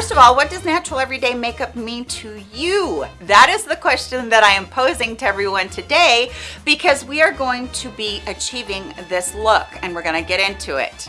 First of all, what does natural everyday makeup mean to you? That is the question that I am posing to everyone today because we are going to be achieving this look and we're gonna get into it.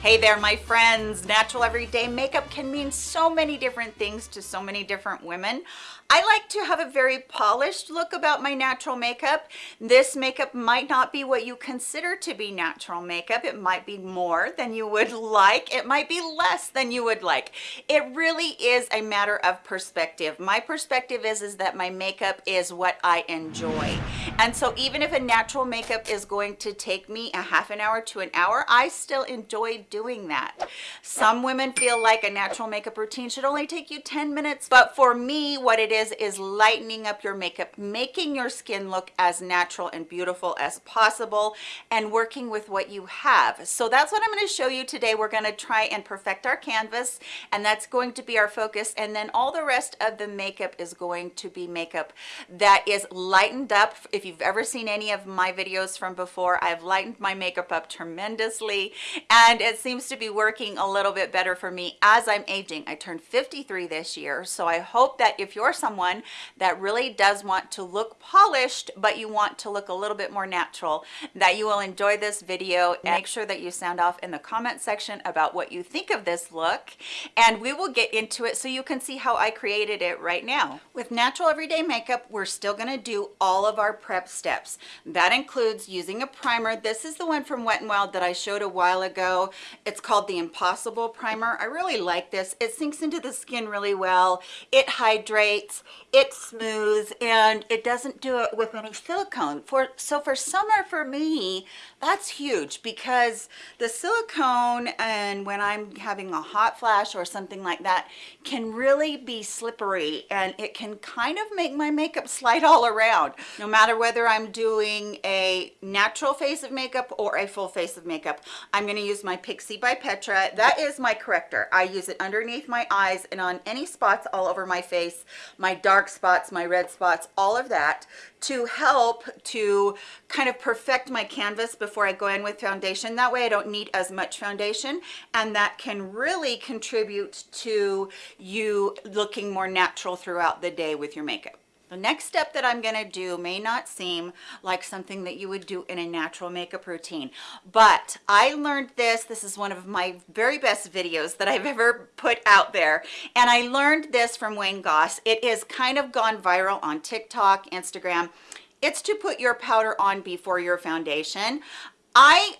Hey there, my friends. Natural everyday makeup can mean so many different things to so many different women. I like to have a very polished look about my natural makeup. This makeup might not be what you consider to be natural makeup. It might be more than you would like. It might be less than you would like. It really is a matter of perspective. My perspective is, is that my makeup is what I enjoy. And so even if a natural makeup is going to take me a half an hour to an hour, I still enjoy doing that. Some women feel like a natural makeup routine should only take you 10 minutes, but for me, what it is is is lightening up your makeup making your skin look as natural and beautiful as possible and working with what you have. So that's what i'm going to show you today. We're going to try and perfect our canvas and that's going to be our focus and then all the rest of the makeup is going to be makeup that is lightened up. If you've ever seen any of my videos from before i've lightened my makeup up tremendously and it seems to be working a little bit better for me. As i'm aging i turned 53 this year so i hope that if you're someone someone that really does want to look polished but you want to look a little bit more natural that you will enjoy this video. And make sure that you sound off in the comment section about what you think of this look. And we will get into it so you can see how I created it right now. With natural everyday makeup we're still going to do all of our prep steps. That includes using a primer. This is the one from Wet n Wild that I showed a while ago. It's called the impossible primer. I really like this. It sinks into the skin really well. It hydrates it's smooth and it doesn't do it with any silicone. For so for summer for me that's huge because the silicone and when i'm having a hot flash or something like that can really be slippery and it can kind of make my makeup slide all around. No matter whether i'm doing a natural face of makeup or a full face of makeup i'm going to use my pixi by petra. That is my corrector. I use it underneath my eyes and on any spots all over my face. My my dark spots, my red spots, all of that to help to kind of perfect my canvas before I go in with foundation. That way I don't need as much foundation and that can really contribute to you looking more natural throughout the day with your makeup. The next step that I'm gonna do may not seem like something that you would do in a natural makeup routine, but I learned this, this is one of my very best videos that I've ever put out there, and I learned this from Wayne Goss. It is kind of gone viral on TikTok, Instagram. It's to put your powder on before your foundation. I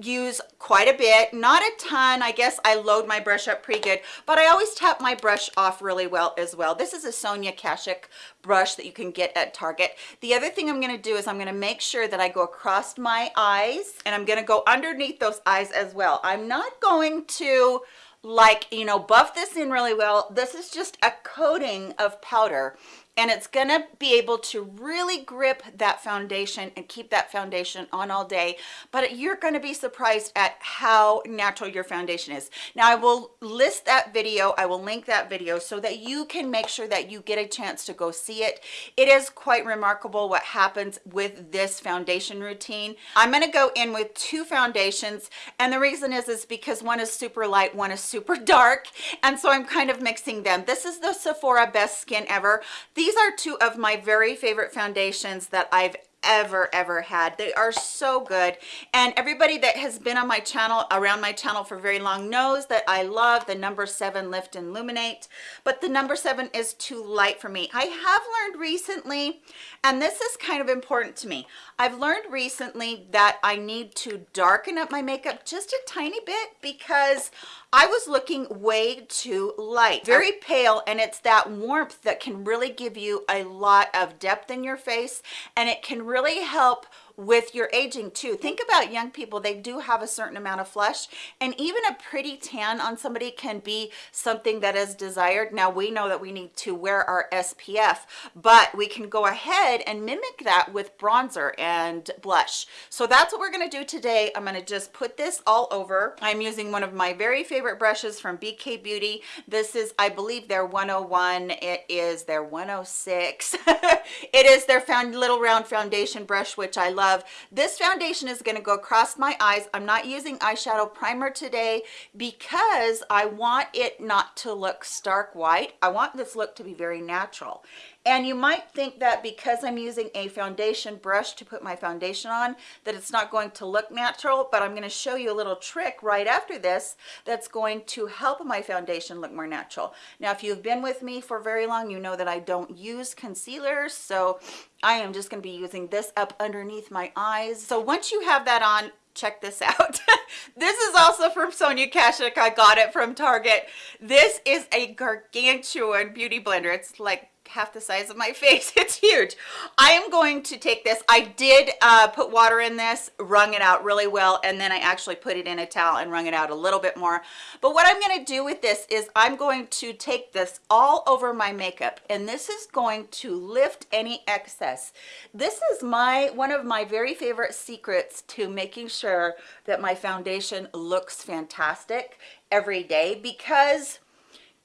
use quite a bit not a ton. I guess i load my brush up pretty good but i always tap my brush off really well as well. This is a sonia kashuk brush that you can get at target. The other thing i'm going to do is i'm going to make sure that i go across my eyes and i'm going to go underneath those eyes as well. I'm not going to like you know buff this in really well. This is just a coating of powder and it's gonna be able to really grip that foundation and keep that foundation on all day but you're to be surprised at how natural your foundation is. Now i will list that video i will link that video so that you can make sure that you get a chance to go see it. It is quite remarkable what happens with this foundation routine. I'm to go in with two foundations and the reason is is because one is super light one is super dark and so i'm kind of mixing them. This is the sephora best skin ever. The these are two of my very favorite foundations that I've ever ever had. They are so good. And everybody that has been on my channel around my channel for very long knows that i love the number seven lift and illuminate but the number seven is too light for me. I have learned recently and this is kind of important to me. I've learned recently that i need to darken up my makeup just a tiny bit because I was looking way too light, very pale, and it's that warmth that can really give you a lot of depth in your face, and it can really help with your aging too. Think about young people they do have a certain amount of flush and even a pretty tan on somebody can be something that is desired. Now we know that we need to wear our spf but we can go ahead and mimic that with bronzer and blush. So that's what we're going to do today. I'm going to just put this all over. I'm using one of my very favorite brushes from bk beauty. This is i believe their 101 it is their 106 it is their found little round foundation brush which i love love. This foundation is gonna go across my eyes. I'm not using eyeshadow primer today because I want it not to look stark white. I want this look to be very natural. And you might think that because I'm using a foundation brush to put my foundation on, that it's not going to look natural, but I'm gonna show you a little trick right after this that's going to help my foundation look more natural. Now, if you've been with me for very long, you know that I don't use concealers, so I am just gonna be using this up underneath my eyes. So once you have that on, check this out this is also from sonia kashuk i got it from target this is a gargantuan beauty blender it's like half the size of my face. It's huge. I am going to take this. I did uh, put water in this wrung it out really well and then i actually put it in a towel and wrung it out a little bit more. But what i'm going to do with this is i'm going to take this all over my makeup and this is going to lift any excess. This is my one of my very favorite secrets to making sure that my foundation looks fantastic every day because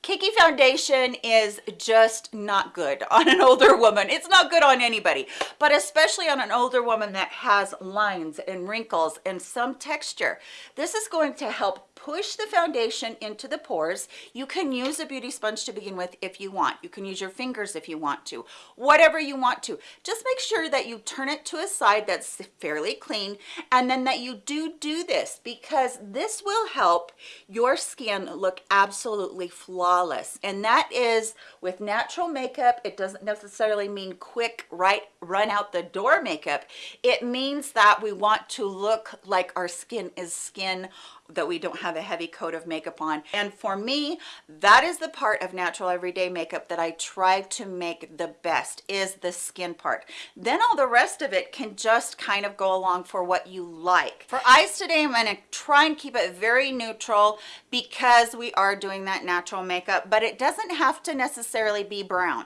Kiki foundation is just not good on an older woman. It's not good on anybody, but especially on an older woman that has lines and wrinkles and some texture. This is going to help push the foundation into the pores. You can use a beauty sponge to begin with if you want. You can use your fingers if you want to, whatever you want to. Just make sure that you turn it to a side that's fairly clean and then that you do do this because this will help your skin look absolutely flawless. And that is with natural makeup, it doesn't necessarily mean quick, right, run out the door makeup. It means that we want to look like our skin is skin that we don't have a heavy coat of makeup on. And for me that is the part of natural everyday makeup that I try to make the best is the skin part. Then all the rest of it can just kind of go along for what you like. For eyes today I'm going to try and keep it very neutral because we are doing that natural makeup but it doesn't have to necessarily be brown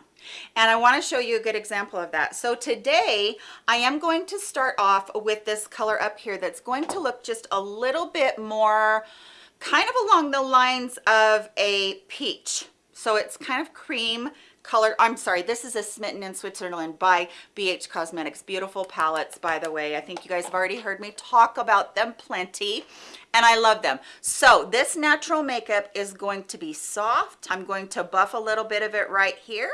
and I want to show you a good example of that. So today I am going to start off with this color up here that's going to look just a little bit more kind of along the lines of a peach. So it's kind of cream color i'm sorry this is a smitten in switzerland by bh cosmetics beautiful palettes by the way i think you guys have already heard me talk about them plenty and i love them so this natural makeup is going to be soft i'm going to buff a little bit of it right here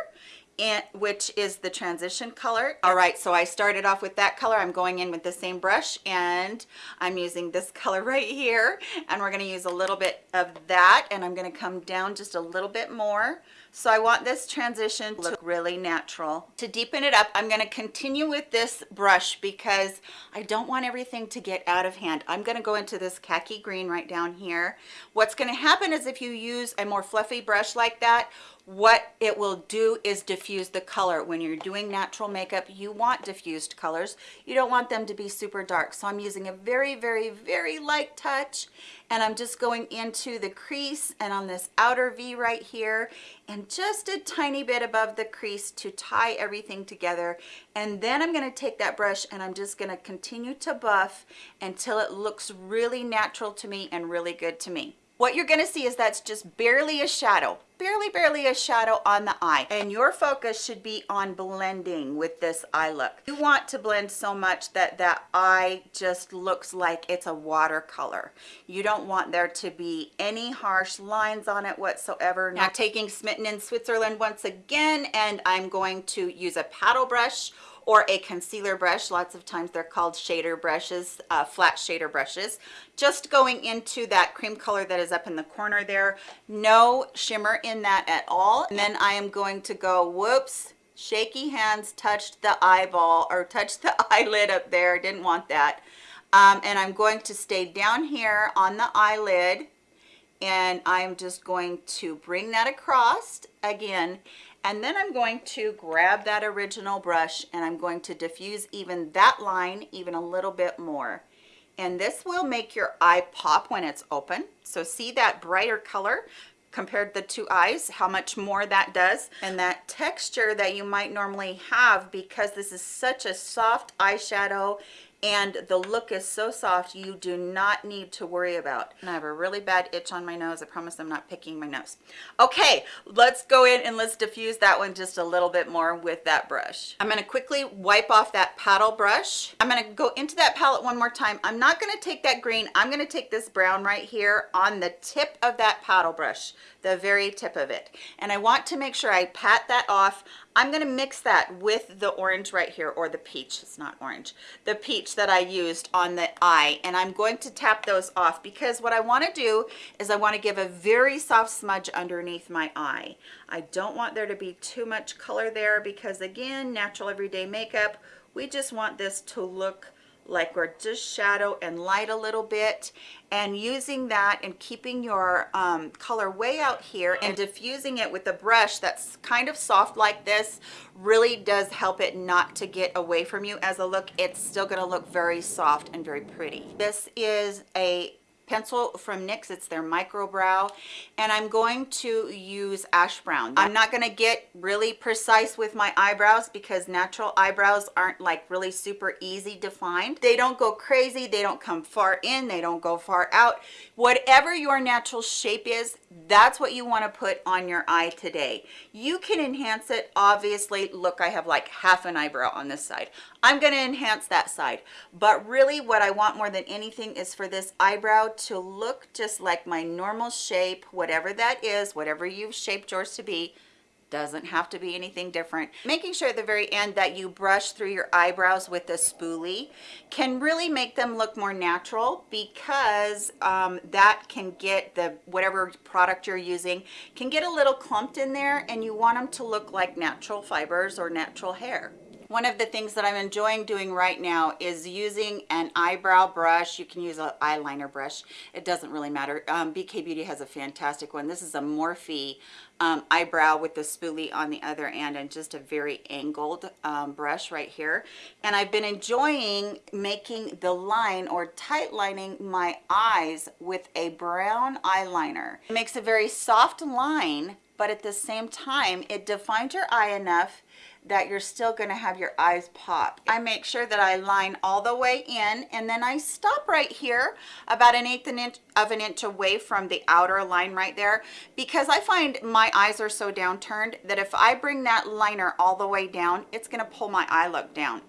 and which is the transition color all right so i started off with that color i'm going in with the same brush and i'm using this color right here and we're going to use a little bit of that and i'm going to come down just a little bit more so I want this transition to look really natural. To deepen it up, I'm gonna continue with this brush because I don't want everything to get out of hand. I'm gonna go into this khaki green right down here. What's gonna happen is if you use a more fluffy brush like that, what it will do is diffuse the color. When you're doing natural makeup you want diffused colors. You don't want them to be super dark. So i'm using a very very very light touch and i'm just going into the crease and on this outer v right here and just a tiny bit above the crease to tie everything together. And then i'm going to take that brush and i'm just going to continue to buff until it looks really natural to me and really good to me what you're going to see is that's just barely a shadow barely barely a shadow on the eye. And your focus should be on blending with this eye look. You want to blend so much that that eye just looks like it's a watercolor. You don't want there to be any harsh lines on it whatsoever. Now taking smitten in switzerland once again and i'm going to use a paddle brush or a concealer brush. Lots of times they're called shader brushes uh, flat shader brushes. Just going into that cream color that is up in the corner there no shimmer in that at all. And then i am going to go whoops shaky hands touched the eyeball or touched the eyelid up there. Didn't want that. Um, and i'm going to stay down here on the eyelid and i'm just going to bring that across again and then I'm going to grab that original brush and I'm going to diffuse even that line even a little bit more. And this will make your eye pop when it's open. So see that brighter color compared the two eyes how much more that does. And that texture that you might normally have because this is such a soft eyeshadow and the look is so soft you do not need to worry about. And i have a really bad itch on my nose. I promise i'm not picking my nose. Okay let's go in and let's diffuse that one just a little bit more with that brush. I'm going to quickly wipe off that paddle brush. I'm going to go into that palette one more time. I'm not going to take that green. I'm going to take this brown right here on the tip of that paddle brush the very tip of it. And i want to make sure i pat that off. I'm going to mix that with the orange right here or the peach. It's not orange. The peach that I used on the eye and I'm going to tap those off because what I want to do is I want to give a very soft smudge underneath my eye. I don't want there to be too much color there because again natural everyday makeup we just want this to look like we're just shadow and light a little bit and using that and keeping your um, color way out here and diffusing it with a brush that's kind of soft like this really does help it not to get away from you as a look. It's still going to look very soft and very pretty. This is a pencil from NYX. It's their micro brow. And I'm going to use ash brown. I'm not going to get really precise with my eyebrows because natural eyebrows aren't like really super easy defined. They don't go crazy. They don't come far in. They don't go far out. Whatever your natural shape is, that's what you want to put on your eye today. You can enhance it. Obviously, look, I have like half an eyebrow on this side. I'm going to enhance that side. But really what I want more than anything is for this eyebrow to look just like my normal shape, whatever that is, whatever you've shaped yours to be, doesn't have to be anything different. Making sure at the very end that you brush through your eyebrows with a spoolie can really make them look more natural because um, that can get the whatever product you're using can get a little clumped in there and you want them to look like natural fibers or natural hair one of the things that I'm enjoying doing right now is using an eyebrow brush. You can use an eyeliner brush. It doesn't really matter. Um, BK Beauty has a fantastic one. This is a Morphe um, eyebrow with the spoolie on the other end and just a very angled um, brush right here. And I've been enjoying making the line or tight lining my eyes with a brown eyeliner. It makes a very soft line, but at the same time, it defines your eye enough that you're still going to have your eyes pop. I make sure that I line all the way in and then I stop right here about an eighth of an inch away from the outer line right there because I find my eyes are so downturned that if I bring that liner all the way down, it's going to pull my eye look down.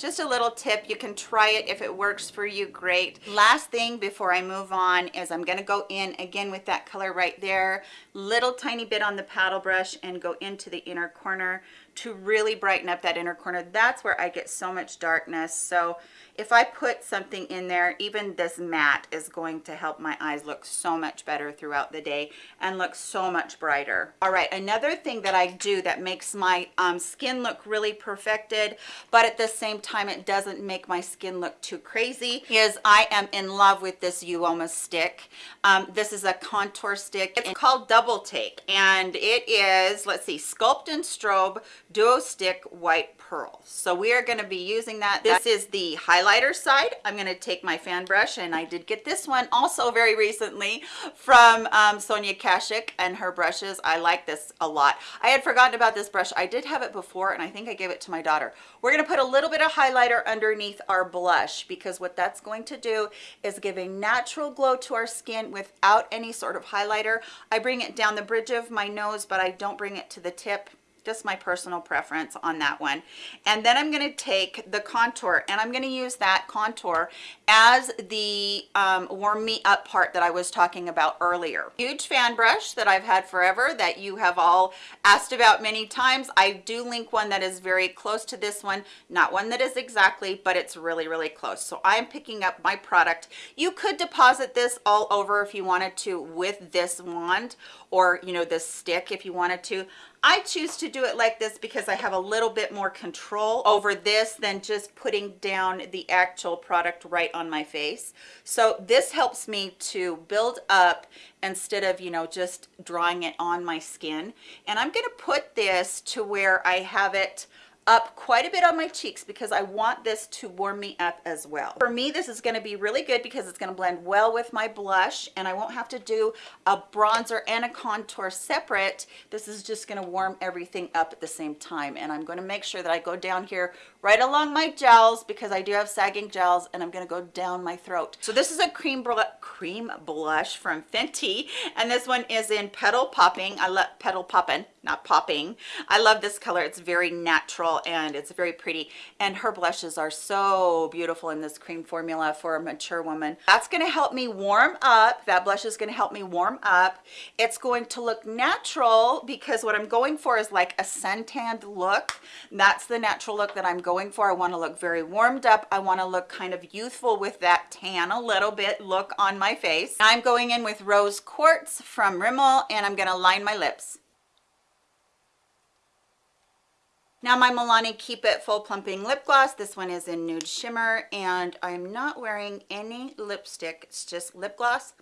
Just a little tip you can try it. If it works for you great. Last thing before i move on is i'm going to go in again with that color right there. Little tiny bit on the paddle brush and go into the inner corner to really brighten up that inner corner. That's where i get so much darkness. So if I put something in there, even this matte is going to help my eyes look so much better throughout the day and look so much brighter. All right, another thing that I do that makes my um, skin look really perfected, but at the same time, it doesn't make my skin look too crazy, is I am in love with this Uoma stick. Um, this is a contour stick. It's called Double Take, and it is, let's see, Sculpt and Strobe Duo Stick White Pearl. So we are gonna be using that. This is the high highlighter side, I'm going to take my fan brush, and I did get this one also very recently from um, Sonia Kashuk and her brushes. I like this a lot. I had forgotten about this brush. I did have it before, and I think I gave it to my daughter. We're going to put a little bit of highlighter underneath our blush because what that's going to do is give a natural glow to our skin without any sort of highlighter. I bring it down the bridge of my nose, but I don't bring it to the tip just my personal preference on that one. And then i'm going to take the contour and i'm going to use that contour as the um, warm me up part that i was talking about earlier. Huge fan brush that i've had forever that you have all asked about many times. I do link one that is very close to this one not one that is exactly but it's really really close. So i'm picking up my product. You could deposit this all over if you wanted to with this wand or you know this stick if you wanted to I choose to do it like this because I have a little bit more control over this than just putting down the actual product right on my face. So this helps me to build up instead of, you know, just drawing it on my skin. And I'm going to put this to where I have it up quite a bit on my cheeks because I want this to warm me up as well. For me, this is going to be really good because it's going to blend well with my blush and I won't have to do a bronzer and a contour separate. This is just going to warm everything up at the same time and I'm going to make sure that I go down here right along my gels because I do have sagging gels and I'm gonna go down my throat. So this is a cream cream blush from Fenty and this one is in Petal Popping. I love Petal Poppin', not popping. I love this color. It's very natural and it's very pretty and her blushes are so beautiful in this cream formula for a mature woman. That's gonna help me warm up. That blush is gonna help me warm up. It's going to look natural because what I'm going for is like a suntanned look. That's the natural look that I'm going going for. I want to look very warmed up. I want to look kind of youthful with that tan a little bit look on my face. I'm going in with Rose Quartz from Rimmel and I'm going to line my lips. Now my Milani Keep It Full Plumping Lip Gloss. This one is in Nude Shimmer and I'm not wearing any lipstick. It's just lip gloss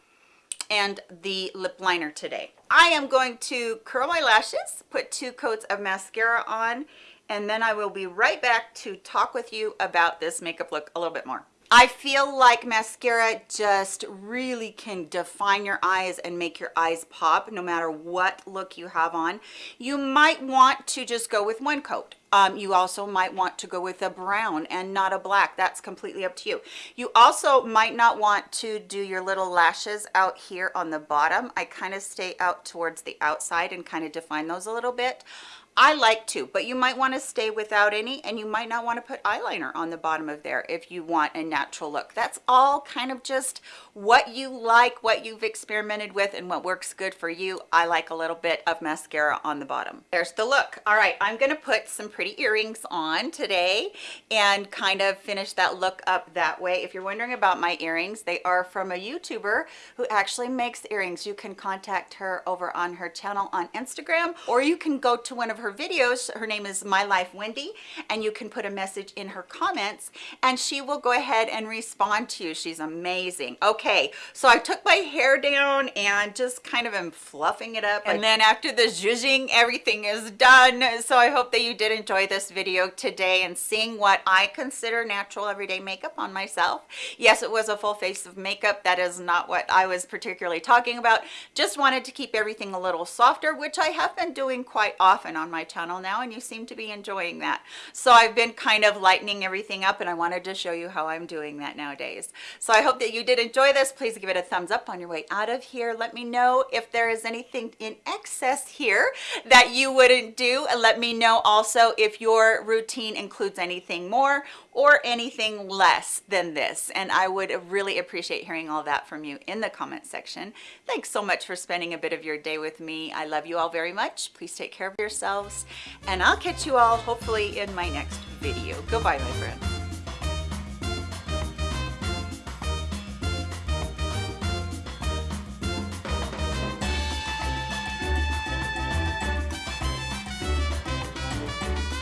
and the lip liner today. I am going to curl my lashes, put two coats of mascara on, and then I will be right back to talk with you about this makeup look a little bit more. I feel like mascara just really can define your eyes and make your eyes pop no matter what look you have on. You might want to just go with one coat. Um, you also might want to go with a brown and not a black. That's completely up to you. You also might not want to do your little lashes out here on the bottom. I kind of stay out towards the outside and kind of define those a little bit. I like to, but you might want to stay without any and you might not want to put eyeliner on the bottom of there if you want a natural look. That's all kind of just what you like, what you've experimented with and what works good for you. I like a little bit of mascara on the bottom. There's the look. All right, I'm going to put some pretty earrings on today and kind of finish that look up that way. If you're wondering about my earrings, they are from a YouTuber who actually makes earrings. You can contact her over on her channel on Instagram or you can go to one of her her videos. Her name is My Life Wendy, and you can put a message in her comments and she will go ahead and respond to you. She's amazing. Okay, so I took my hair down and just kind of am fluffing it up. And then after the zhuzhing, everything is done. So I hope that you did enjoy this video today and seeing what I consider natural everyday makeup on myself. Yes, it was a full face of makeup. That is not what I was particularly talking about. Just wanted to keep everything a little softer, which I have been doing quite often on my my channel now and you seem to be enjoying that. So I've been kind of lightening everything up and I wanted to show you how I'm doing that nowadays. So I hope that you did enjoy this. Please give it a thumbs up on your way out of here. Let me know if there is anything in excess here that you wouldn't do. And let me know also if your routine includes anything more or anything less than this. And I would really appreciate hearing all that from you in the comment section. Thanks so much for spending a bit of your day with me. I love you all very much. Please take care of yourselves and I'll catch you all hopefully in my next video. Goodbye, my friends.